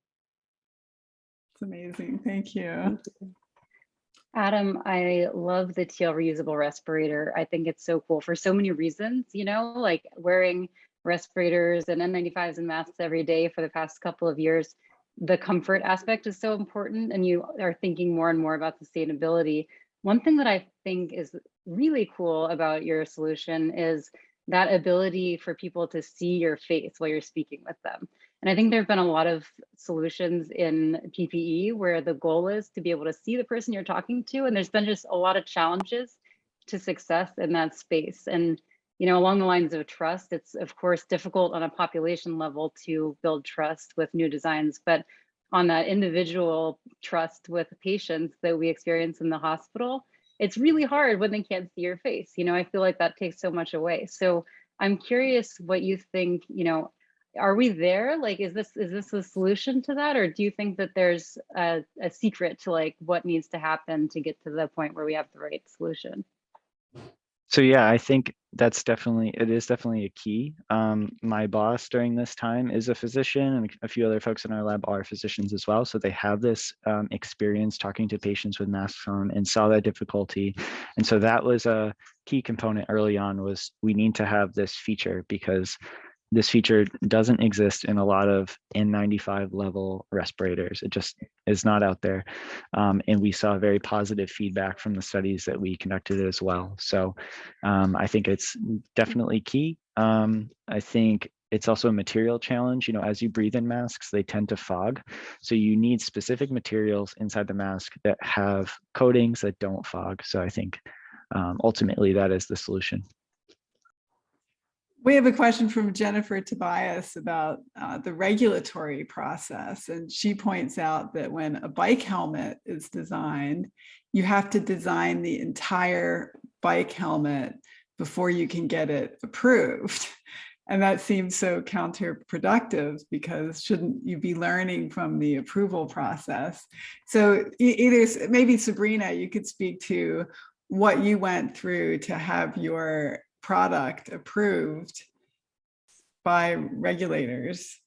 It's amazing. Thank you. Adam, I love the teal reusable respirator. I think it's so cool for so many reasons, you know, like wearing respirators and N95s and masks every day for the past couple of years. The comfort aspect is so important and you are thinking more and more about sustainability. One thing that I think is really cool about your solution is that ability for people to see your face while you're speaking with them. And I think there have been a lot of solutions in PPE where the goal is to be able to see the person you're talking to. And there's been just a lot of challenges to success in that space. And you know, along the lines of trust, it's of course difficult on a population level to build trust with new designs, but on that individual trust with patients that we experience in the hospital, it's really hard when they can't see your face. You know, I feel like that takes so much away. So I'm curious what you think, you know, are we there? Like, is this is this a solution to that? Or do you think that there's a, a secret to like what needs to happen to get to the point where we have the right solution? So yeah, I think that's definitely, it is definitely a key. Um, my boss during this time is a physician and a few other folks in our lab are physicians as well. So they have this um, experience talking to patients with masks on and saw that difficulty. And so that was a key component early on was we need to have this feature because this feature doesn't exist in a lot of N95 level respirators. It just is not out there. Um, and we saw very positive feedback from the studies that we conducted as well. So um, I think it's definitely key. Um, I think it's also a material challenge. You know, as you breathe in masks, they tend to fog. So you need specific materials inside the mask that have coatings that don't fog. So I think um, ultimately that is the solution. We have a question from Jennifer Tobias about uh, the regulatory process. And she points out that when a bike helmet is designed, you have to design the entire bike helmet before you can get it approved. *laughs* And that seems so counterproductive because shouldn't you be learning from the approval process? So either, maybe Sabrina, you could speak to what you went through to have your product approved by regulators.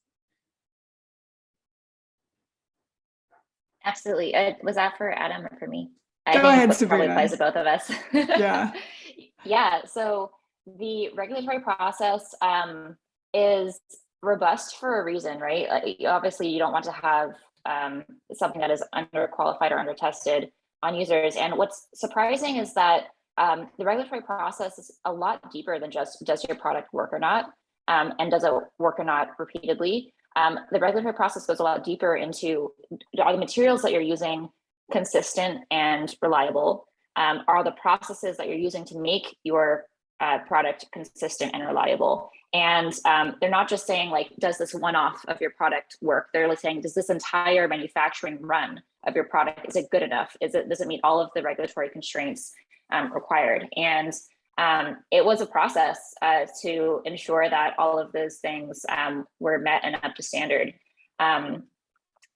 Absolutely. Uh, was that for Adam or for me? I Go ahead, it probably applies to both of us. Yeah. *laughs* yeah. So the regulatory process um, is robust for a reason, right? Like, obviously, you don't want to have um, something that is underqualified or undertested on users. And what's surprising is that um, the regulatory process is a lot deeper than just does your product work or not, um, and does it work or not repeatedly. Um, the regulatory process goes a lot deeper into are the materials that you're using consistent and reliable? Um, are the processes that you're using to make your uh, product consistent and reliable? And um, they're not just saying like, does this one-off of your product work? They're like saying, does this entire manufacturing run of your product, is it good enough? Is it, does it meet all of the regulatory constraints um, required? And um, it was a process uh, to ensure that all of those things um, were met and up to standard. Um,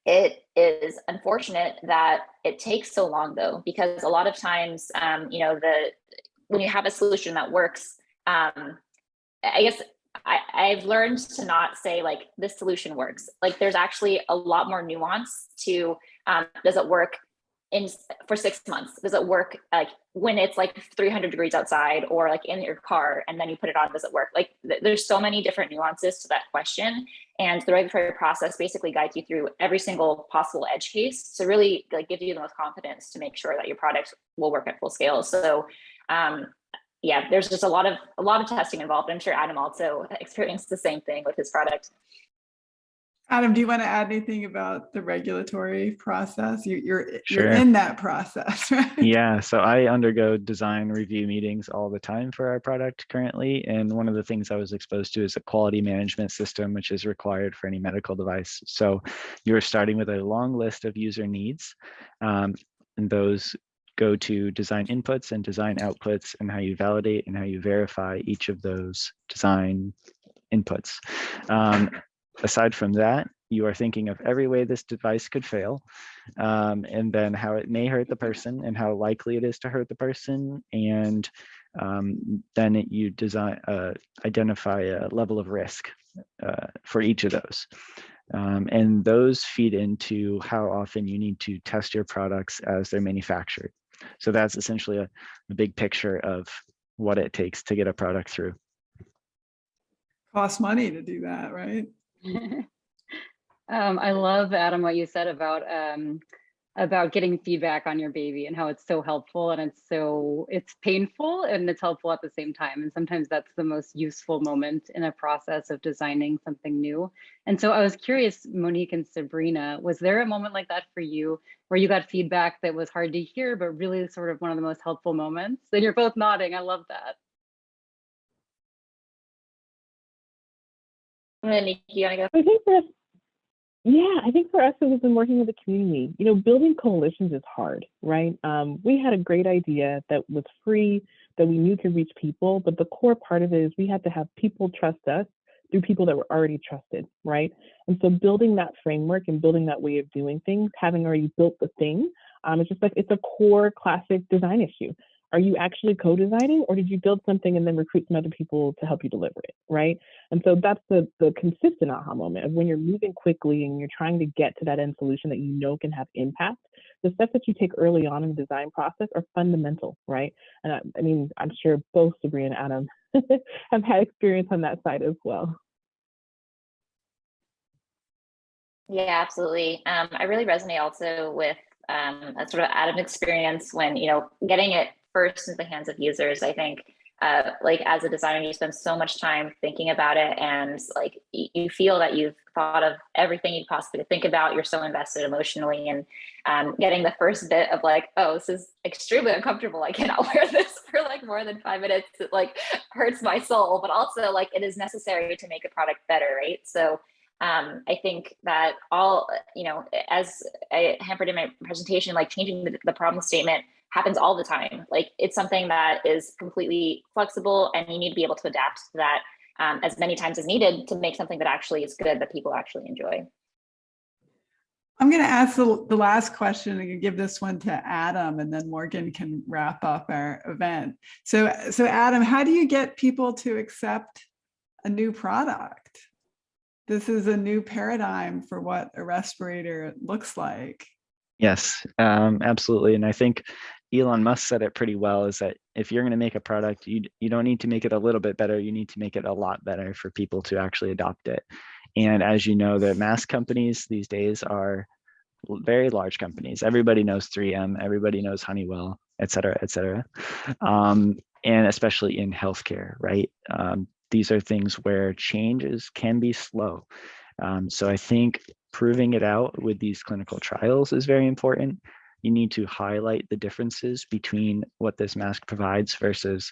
it is unfortunate that it takes so long though, because a lot of times, um, you know, the when you have a solution that works, um, I guess I, I've learned to not say like this solution works. Like there's actually a lot more nuance to um, does it work in for six months? Does it work like when it's like 300 degrees outside or like in your car and then you put it on, does it work? Like th there's so many different nuances to that question. And the regulatory process basically guides you through every single possible edge case to really like give you the most confidence to make sure that your product will work at full scale. So um, yeah, there's just a lot of a lot of testing involved. I'm sure Adam also *laughs* experienced the same thing with his product. Adam, do you want to add anything about the regulatory process? You, you're Sure. you're in that process, *laughs* right? Yeah, so I undergo design review meetings all the time for our product currently. And one of the things I was exposed to is a quality management system, which is required for any medical device. So you're starting with a long list of user needs. um, and those go to design inputs and design outputs and how you validate and how you verify each of those design inputs. Um, aside from that, you are thinking of every way this device could fail, um, and then how it may hurt the person and how likely it is to hurt the person. And um, then it- you design, uh, identify a level of risk uh, for each of those. Um, and those feed into how often you need to test your products as they're manufactured. So that's essentially a, a big picture of what it takes to get a product through. Costs money to do that, right? *laughs* um, I love Adam what you said about um, about getting feedback on your baby and how it's so helpful and it's so it's painful and it's helpful at the same time. And sometimes that's the most useful moment in a process of designing something new. And so I was curious, Monique and Sabrina, was there a moment like that for you where you got feedback that was hard to hear, but really sort of one of the most helpful moments? And you're both nodding. I love that. And Nikki, you go? I think for yeah, I think for us, it was in working with the community. You know, building coalitions is hard, right? Um, we had a great idea that was free, that we knew could reach people, but the core part of it is we had to have people trust us through people that were already trusted, right? And so building that framework and building that way of doing things, having already built the thing, um, it's just like it's a core classic design issue. Are you actually co-designing or did you build something and then recruit some other people to help you deliver it, right? And so that's the, the consistent aha moment of when you're moving quickly and you're trying to get to that end solution that you know can have impact. The steps that you take early on in the design process are fundamental, right? And I, I mean, I'm sure both Sabrina and Adam *laughs* have had experience on that side as well. Yeah, absolutely. Um, I really resonate also with um, a sort of Adam experience when, you know, getting it first into the hands of users. I think uh, like as a designer, you spend so much time thinking about it and like you feel that you've thought of everything you possibly think about. You're so invested emotionally and um, getting the first bit of like, oh, this is extremely uncomfortable. I cannot *laughs* wear this for like more than five minutes. It like hurts my soul, but also like it is necessary to make a product better, right? So um, I think that all, you know, as I hampered in my presentation, like changing the, the problem statement happens all the time. Like it's something that is completely flexible and you need to be able to adapt to that um, as many times as needed to make something that actually is good that people actually enjoy. I'm going to ask the, the last question and give this one to Adam and then Morgan can wrap up our event. So, so Adam, how do you get people to accept a new product? This is a new paradigm for what a respirator looks like. Yes, um, absolutely. And I think Elon Musk said it pretty well is that if you're going to make a product, you, you don't need to make it a little bit better. You need to make it a lot better for people to actually adopt it. And as you know, the mass companies these days are very large companies. Everybody knows 3M, everybody knows Honeywell, et cetera, et cetera. Um, and especially in healthcare, right? Um, these are things where changes can be slow. Um, so I think proving it out with these clinical trials is very important. You need to highlight the differences between what this mask provides versus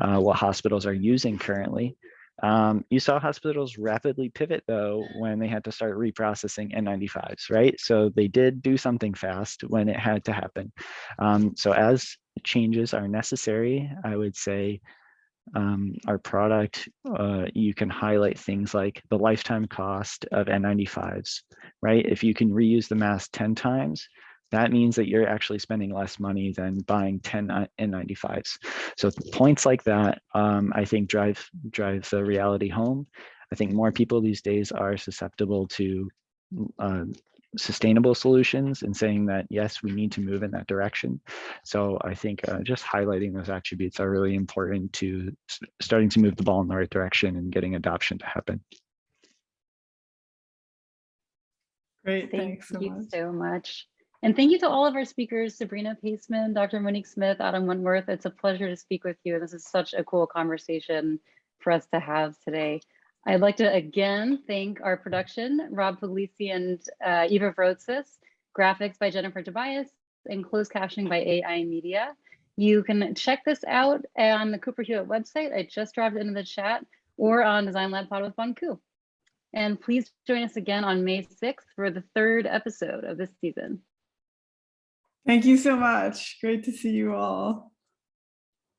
uh, what hospitals are using currently. Um, you saw hospitals rapidly pivot though when they had to start reprocessing N95s, right? So they did do something fast when it had to happen. Um, so as changes are necessary, I would say um, our product, uh, you can highlight things like the lifetime cost of N95s, right? If you can reuse the mask 10 times, that means that you're actually spending less money than buying 10 N- N95s. So points like that, um, I think drive drive the reality home. I think more people these days are susceptible to uh, sustainable solutions and saying that yes we need to move in that direction so i think uh, just highlighting those attributes are really important to starting to move the ball in the right direction and getting adoption to happen Great, Thank thanks so you much. so much. And thank you to all of our speakers, Sabrina Paseman, Dr. Monique Smith, Adam Wentworth. It's a pleasure to speak with you. And this is such a cool conversation for us to have today. I'd like to again thank our production, Rob Puglisi and uh, Eva Vrotzis, graphics by Jennifer Tobias, and closed captioning by AI Media. You can check this out on the Cooper Hewitt website. I just dropped it into the chat or on Design Lab Pod with Bonku. And please join us again on May 6th for the third episode of this season. Thank you so much. Great to see you all.